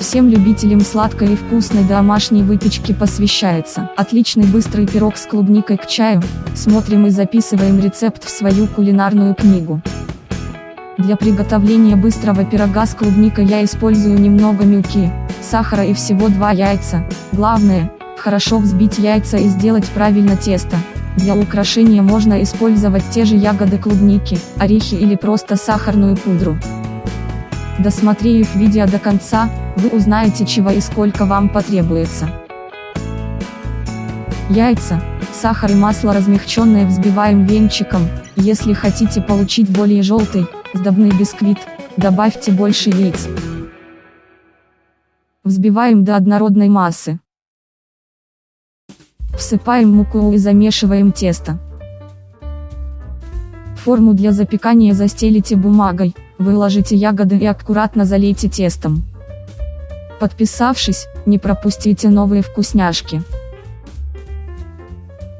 Всем любителям сладкой и вкусной домашней выпечки посвящается. Отличный быстрый пирог с клубникой к чаю. Смотрим и записываем рецепт в свою кулинарную книгу. Для приготовления быстрого пирога с клубникой я использую немного муки, сахара и всего 2 яйца. Главное, хорошо взбить яйца и сделать правильно тесто. Для украшения можно использовать те же ягоды клубники, орехи или просто сахарную пудру. Досмотрев видео до конца, вы узнаете чего и сколько вам потребуется. Яйца, сахар и масло размягченное взбиваем венчиком, если хотите получить более желтый, сдобный бисквит, добавьте больше яиц. Взбиваем до однородной массы. Всыпаем муку и замешиваем тесто. Форму для запекания застелите бумагой, выложите ягоды и аккуратно залейте тестом. Подписавшись, не пропустите новые вкусняшки.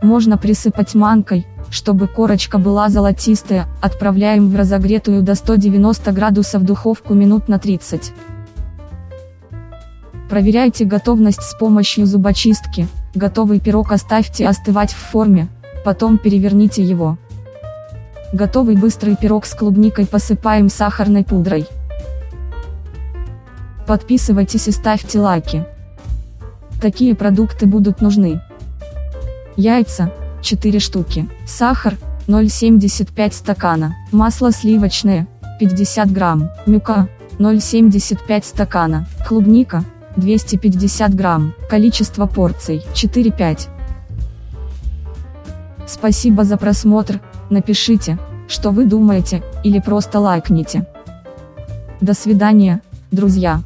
Можно присыпать манкой, чтобы корочка была золотистая, отправляем в разогретую до 190 градусов духовку минут на 30. Проверяйте готовность с помощью зубочистки, готовый пирог оставьте остывать в форме, потом переверните его. Готовый быстрый пирог с клубникой посыпаем сахарной пудрой. Подписывайтесь и ставьте лайки. Такие продукты будут нужны. Яйца, 4 штуки, сахар, 0,75 стакана, масло сливочное, 50 грамм, мюка, 0,75 стакана, клубника, 250 грамм, количество порций, 4-5. Спасибо за просмотр, напишите, что вы думаете, или просто лайкните. До свидания, друзья.